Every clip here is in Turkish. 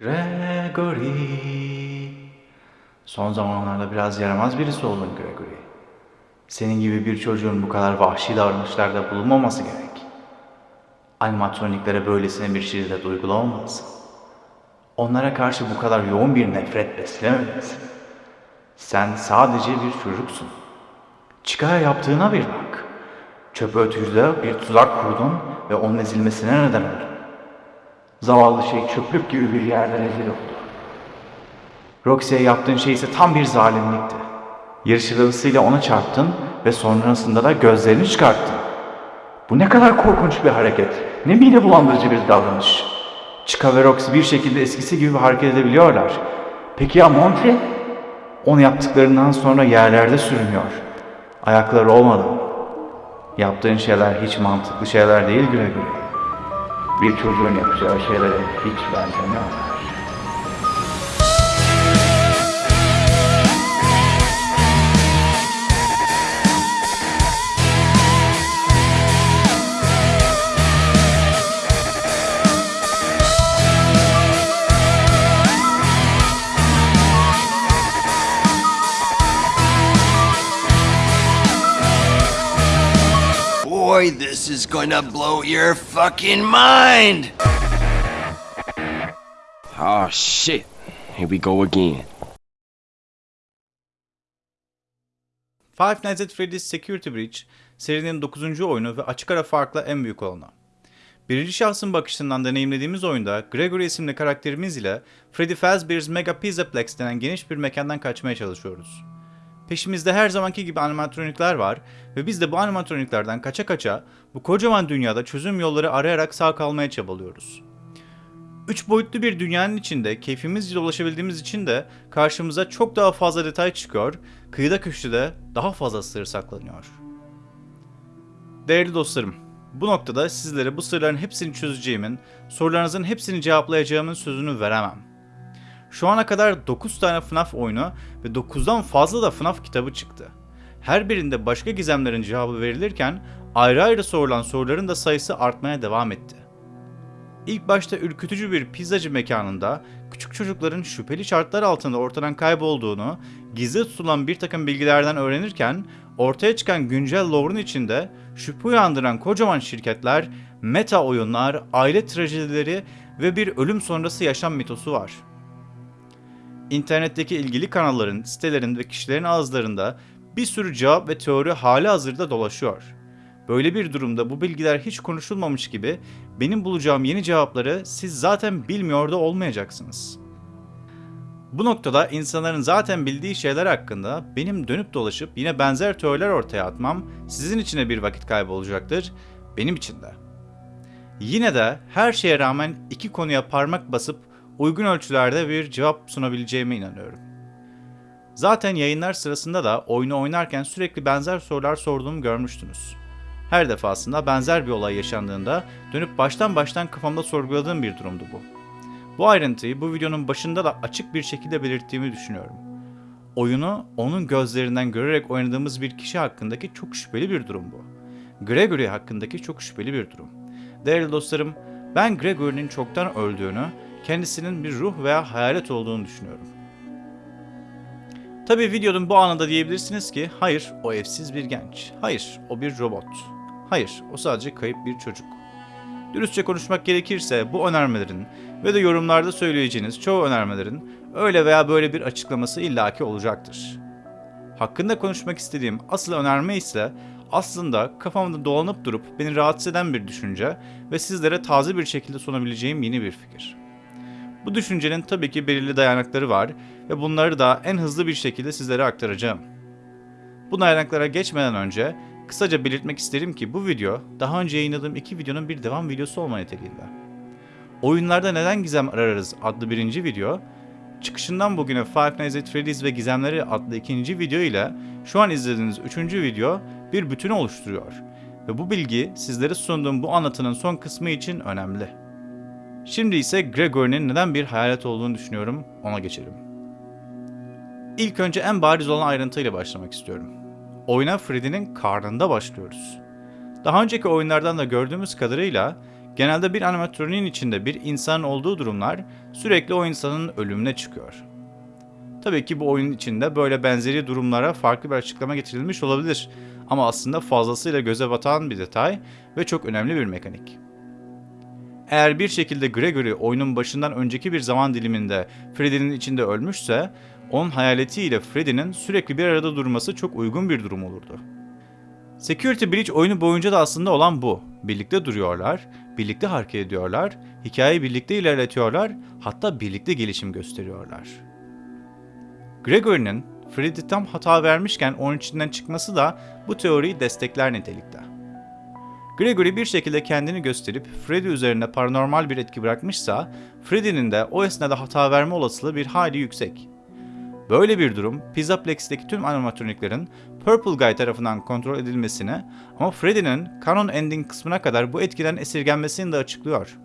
Gregory. Son zamanlarda biraz yaramaz birisi oldun Gregory. Senin gibi bir çocuğun bu kadar vahşi davranışlarda bulunmaması gerek. Animatroniklere böylesine bir şiddet uygulamamalısın. Onlara karşı bu kadar yoğun bir nefret beslememelisin. Sen sadece bir çocuksun. Çıkaya yaptığına bir bak. Çöp ötücüde bir tuzak kurdun ve onun ezilmesine neden oldun. Zavallı şey çöplük gibi bir yerde rezil oldu. Roxy'ye yaptığın şey ise tam bir zalimlikti. Yarış arabasıyla ona çarptın ve sonrasında da gözlerini çıkarttın. Bu ne kadar korkunç bir hareket. Ne mide bulandırıcı bir davranış. Chica ve Roxy bir şekilde eskisi gibi hareket edebiliyorlar. Peki ya Monty? Onu yaptıklarından sonra yerlerde sürünüyor. Ayakları olmadan. Yaptığın şeyler hiç mantıklı şeyler değil Gregory. Bir çocuğun yapacağı şeylere hiç benzemiyorlar. Boy, this is gonna blow your fucking mind! Oh shit. Here we go again. Five Nights at Freddy's Security Breach serinin 9. oyunu ve açık ara farkla en büyük olanı. Birinci şahsın bakışından deneyimlediğimiz oyunda Gregory isimli karakterimiz ile Freddy Fazbear's Mega Pizzaplex denen geniş bir mekandan kaçmaya çalışıyoruz. Peşimizde her zamanki gibi animatronikler var ve biz de bu animatroniklerden kaça kaça bu kocaman dünyada çözüm yolları arayarak sağ kalmaya çabalıyoruz. Üç boyutlu bir dünyanın içinde keyfimizce dolaşabildiğimiz için de karşımıza çok daha fazla detay çıkıyor, kıyıda köşede daha fazla sır saklanıyor. Değerli dostlarım, bu noktada sizlere bu sırların hepsini çözeceğimin, sorularınızın hepsini cevaplayacağımın sözünü veremem. Şu ana kadar 9 tane FNAF oyunu ve 9'dan fazla da FNAF kitabı çıktı. Her birinde başka gizemlerin cevabı verilirken ayrı ayrı sorulan soruların da sayısı artmaya devam etti. İlk başta ürkütücü bir pizzacı mekanında küçük çocukların şüpheli şartlar altında ortadan kaybolduğunu, gizli tutulan bir takım bilgilerden öğrenirken ortaya çıkan güncel lore'un içinde şüphe uyandıran kocaman şirketler, meta oyunlar, aile trajedileri ve bir ölüm sonrası yaşam mitosu var. İnternetteki ilgili kanalların, sitelerin ve kişilerin ağızlarında bir sürü cevap ve teori hali hazırda dolaşıyor. Böyle bir durumda bu bilgiler hiç konuşulmamış gibi benim bulacağım yeni cevapları siz zaten bilmiyor da olmayacaksınız. Bu noktada insanların zaten bildiği şeyler hakkında benim dönüp dolaşıp yine benzer teoriler ortaya atmam sizin için bir vakit kaybı olacaktır, benim için de. Yine de her şeye rağmen iki konuya parmak basıp uygun ölçülerde bir cevap sunabileceğime inanıyorum. Zaten yayınlar sırasında da oyunu oynarken sürekli benzer sorular sorduğumu görmüştünüz. Her defasında benzer bir olay yaşandığında dönüp baştan baştan kafamda sorguladığım bir durumdu bu. Bu ayrıntıyı bu videonun başında da açık bir şekilde belirttiğimi düşünüyorum. Oyunu onun gözlerinden görerek oynadığımız bir kişi hakkındaki çok şüpheli bir durum bu. Gregory hakkındaki çok şüpheli bir durum. Değerli dostlarım, ben Gregory'nin çoktan öldüğünü, kendisinin bir ruh veya hayalet olduğunu düşünüyorum. Tabi videonun bu anında diyebilirsiniz ki hayır o evsiz bir genç. Hayır o bir robot. Hayır o sadece kayıp bir çocuk. Dürüstçe konuşmak gerekirse bu önermelerin ve de yorumlarda söyleyeceğiniz çoğu önermelerin öyle veya böyle bir açıklaması illaki olacaktır. Hakkında konuşmak istediğim asıl önerme ise aslında kafamda dolanıp durup beni rahatsız eden bir düşünce ve sizlere taze bir şekilde sunabileceğim yeni bir fikir. Bu düşüncenin tabii ki belirli dayanakları var ve bunları da en hızlı bir şekilde sizlere aktaracağım. Bu dayanaklara geçmeden önce kısaca belirtmek isterim ki bu video daha önce yayınladığım iki videonun bir devam videosu olma niteliğinde. Oyunlarda neden gizem ararız adlı birinci video, çıkışından bugüne Five Nights at Freddy's ve Gizemleri adlı ikinci video ile şu an izlediğiniz üçüncü video bir bütünü oluşturuyor. Ve bu bilgi sizlere sunduğum bu anlatının son kısmı için önemli. Şimdi ise Gregory'nin neden bir hayalet olduğunu düşünüyorum, ona geçelim. İlk önce en bariz olan ayrıntıyla başlamak istiyorum. Oyuna Freddy'nin karnında başlıyoruz. Daha önceki oyunlardan da gördüğümüz kadarıyla genelde bir animatroniğin içinde bir insan olduğu durumlar sürekli o insanın ölümüne çıkıyor. Tabii ki bu oyunun içinde böyle benzeri durumlara farklı bir açıklama getirilmiş olabilir ama aslında fazlasıyla göze batan bir detay ve çok önemli bir mekanik. Eğer bir şekilde Gregory oyunun başından önceki bir zaman diliminde Freddy'nin içinde ölmüşse, onun hayaletiyle Freddy'nin sürekli bir arada durması çok uygun bir durum olurdu. Security Breach oyunu boyunca da aslında olan bu. Birlikte duruyorlar, birlikte hareket ediyorlar, hikayeyi birlikte ilerletiyorlar, hatta birlikte gelişim gösteriyorlar. Gregory'nin Freddy tam hata vermişken onun içinden çıkması da bu teoriyi destekler nitelikte. Gregory bir şekilde kendini gösterip Freddy üzerinde paranormal bir etki bırakmışsa, Freddy'nin de o esnada hata verme olasılığı bir hayli yüksek. Böyle bir durum Pizzaplex'teki tüm animatroniklerin Purple Guy tarafından kontrol edilmesini ama Freddy'nin canon ending kısmına kadar bu etkiden esirgenmesini de açıklıyor.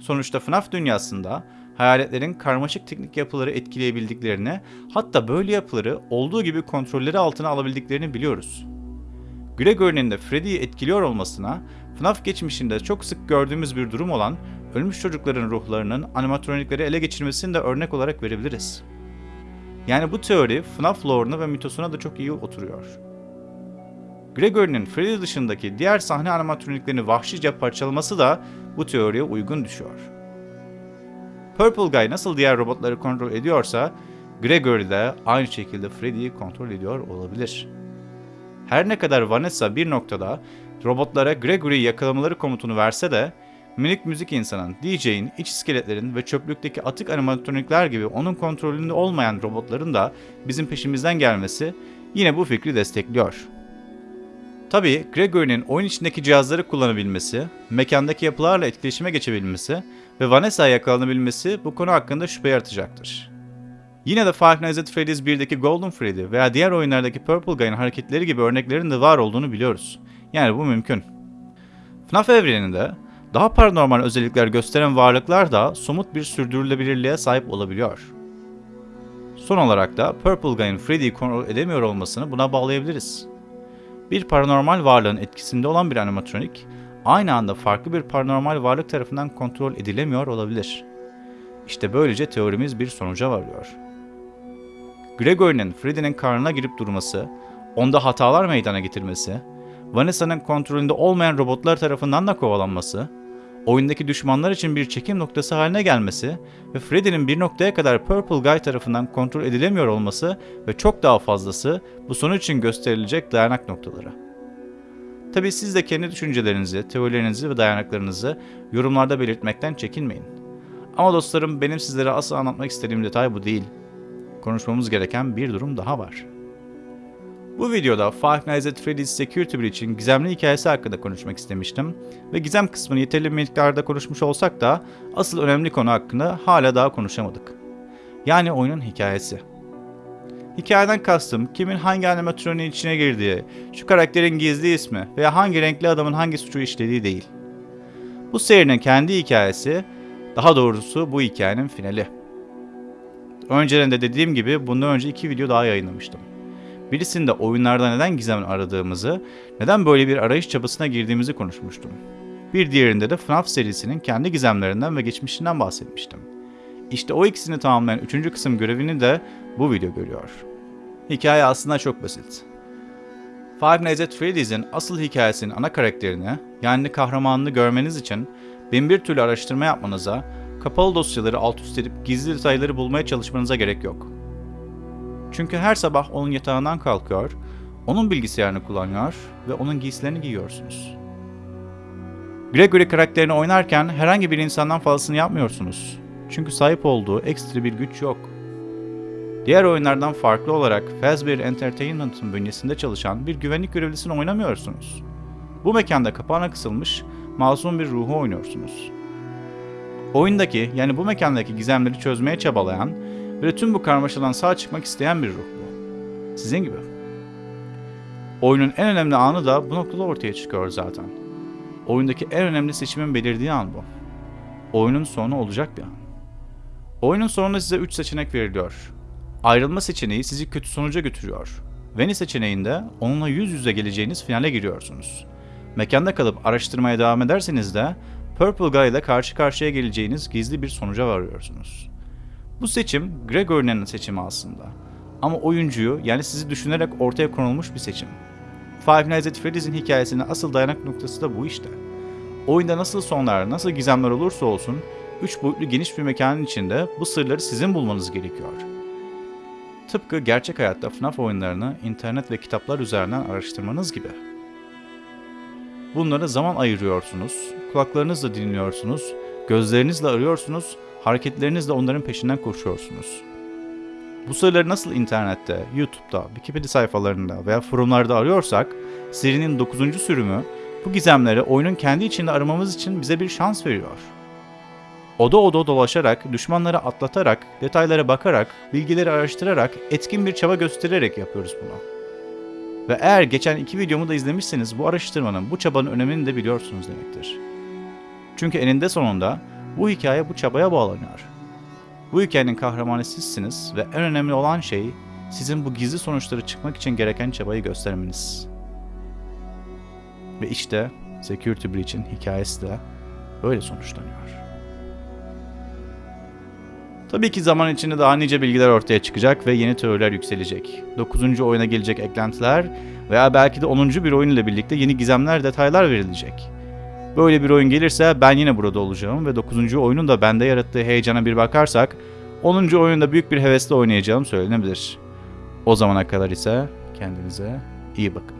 Sonuçta FNAF dünyasında hayaletlerin karmaşık teknik yapıları etkileyebildiklerini, hatta böyle yapıları olduğu gibi kontrolleri altına alabildiklerini biliyoruz. Gregory'nin de Freddy'yi etkiliyor olmasına, FNAF geçmişinde çok sık gördüğümüz bir durum olan ölmüş çocukların ruhlarının animatronikleri ele geçirmesini de örnek olarak verebiliriz. Yani bu teori FNAF lore'una ve mitosuna da çok iyi oturuyor. Gregory'nin Freddy dışındaki diğer sahne animatroniklerini vahşice parçalaması da bu teoriye uygun düşüyor. Purple Guy nasıl diğer robotları kontrol ediyorsa, Gregory de aynı şekilde Freddy'yi kontrol ediyor olabilir. Her ne kadar Vanessa bir noktada robotlara Gregory'yi yakalamaları komutunu verse de, minik müzik insanın, DJ'in, iç iskeletlerin ve çöplükteki atık animatronikler gibi onun kontrolünde olmayan robotların da bizim peşimizden gelmesi yine bu fikri destekliyor. Tabii Gregory'nin oyun içindeki cihazları kullanabilmesi, mekandaki yapılarla etkileşime geçebilmesi ve Vanessa'ya yakalanabilmesi bu konu hakkında şüphe yaratacaktır. Yine de Five Nights at Freddy's 1'deki Golden Freddy veya diğer oyunlardaki Purple Guy'ın hareketleri gibi örneklerin de var olduğunu biliyoruz. Yani bu mümkün. FNAF evreninde daha paranormal özellikler gösteren varlıklar da somut bir sürdürülebilirliğe sahip olabiliyor. Son olarak da Purple Guy'ın Freddy'yi kontrol edemiyor olmasını buna bağlayabiliriz. Bir paranormal varlığın etkisinde olan bir animatronik, aynı anda farklı bir paranormal varlık tarafından kontrol edilemiyor olabilir. İşte böylece teorimiz bir sonuca varıyor. Gregory'nin Freddy'nin karnına girip durması, onda hatalar meydana getirmesi, Vanessa'nın kontrolünde olmayan robotlar tarafından da kovalanması, oyundaki düşmanlar için bir çekim noktası haline gelmesi ve Freddy'nin bir noktaya kadar Purple Guy tarafından kontrol edilemiyor olması ve çok daha fazlası bu sonuç için gösterilecek dayanak noktaları. Tabi siz de kendi düşüncelerinizi, teorilerinizi ve dayanaklarınızı yorumlarda belirtmekten çekinmeyin. Ama dostlarım benim sizlere asıl anlatmak istediğim detay bu değil. Konuşmamız gereken bir durum daha var. Bu videoda Five Nights at Freddy's Security Breach'in gizemli hikayesi hakkında konuşmak istemiştim ve gizem kısmını yeterli miktarda konuşmuş olsak da asıl önemli konu hakkında hala daha konuşamadık. Yani oyunun hikayesi. Hikayeden kastım kimin hangi animatronin içine girdiği, şu karakterin gizli ismi veya hangi renkli adamın hangi suçu işlediği değil. Bu serinin kendi hikayesi, daha doğrusu bu hikayenin finali. Önceden de dediğim gibi bundan önce iki video daha yayınlamıştım. Birisinde oyunlarda neden gizem aradığımızı, neden böyle bir arayış çabasına girdiğimizi konuşmuştum. Bir diğerinde de FNAF serisinin kendi gizemlerinden ve geçmişinden bahsetmiştim. İşte o ikisini tamamlayan üçüncü kısım görevini de bu video görüyor. Hikaye aslında çok basit. Five Nights at Freddy's'in asıl hikayesinin ana karakterini, yani kahramanını görmeniz için bin bir türlü araştırma yapmanıza, kapalı dosyaları alt üst edip gizli detayları bulmaya çalışmanıza gerek yok. Çünkü her sabah onun yatağından kalkıyor, onun bilgisayarını kullanıyor ve onun giysilerini giyiyorsunuz. Gregory karakterini oynarken herhangi bir insandan fazlasını yapmıyorsunuz. Çünkü sahip olduğu ekstra bir güç yok. Diğer oyunlardan farklı olarak Fazbear Entertainment'ın bünyesinde çalışan bir güvenlik görevlisini oynamıyorsunuz. Bu mekanda kapağına kısılmış masum bir ruhu oynuyorsunuz. Oyundaki yani bu mekandaki gizemleri çözmeye çabalayan ve tüm bu karmaşadan sağ çıkmak isteyen bir ruh bu. Sizin gibi. Oyunun en önemli anı da bu noktada ortaya çıkıyor zaten. Oyundaki en önemli seçimin belirdiği an bu. Oyunun sonu olacak bir an. Oyunun sonunda size 3 seçenek veriliyor. Ayrılma seçeneği sizi kötü sonuca götürüyor. Veni seçeneğinde onunla yüz yüze geleceğiniz finale giriyorsunuz. Mekanda kalıp araştırmaya devam ederseniz de Purple Guy ile karşı karşıya geleceğiniz gizli bir sonuca varıyorsunuz. Bu seçim Gregory'nin seçimi aslında. Ama oyuncuyu yani sizi düşünerek ortaya konulmuş bir seçim. Five Nights at Freddy's'in hikayesinin asıl dayanak noktası da bu işte. Oyunda nasıl sonlar, nasıl gizemler olursa olsun, üç boyutlu geniş bir mekanın içinde bu sırları sizin bulmanız gerekiyor. Tıpkı gerçek hayatta FNAF oyunlarını internet ve kitaplar üzerinden araştırmanız gibi. Bunlara zaman ayırıyorsunuz, kulaklarınızla dinliyorsunuz, gözlerinizle arıyorsunuz, hareketlerinizle onların peşinden koşuyorsunuz. Bu sırları nasıl internette, YouTube'da, Wikipedia sayfalarında veya forumlarda arıyorsak, serinin 9. sürümü bu gizemleri oyunun kendi içinde aramamız için bize bir şans veriyor. Oda oda dolaşarak, düşmanları atlatarak, detaylara bakarak, bilgileri araştırarak, etkin bir çaba göstererek yapıyoruz bunu. Ve eğer geçen iki videomu da izlemişseniz bu araştırmanın, bu çabanın önemini de biliyorsunuz demektir. Çünkü eninde sonunda bu hikaye bu çabaya bağlanıyor. Bu hikayenin kahramanı sizsiniz ve en önemli olan şey sizin bu gizli sonuçları çıkmak için gereken çabayı göstermeniz. Ve işte Security Breach'in hikayesi de böyle sonuçlanıyor. Tabii ki zaman içinde daha nice bilgiler ortaya çıkacak ve yeni teoriler yükselecek. 9. oyuna gelecek eklentiler veya belki de 10. bir oyun ile birlikte yeni gizemler, detaylar verilecek. Böyle bir oyun gelirse ben yine burada olacağım ve 9. oyunun da bende yarattığı heyecana bir bakarsak 10. oyunda büyük bir hevesle oynayacağım söylenebilir. O zamana kadar ise kendinize iyi bakın.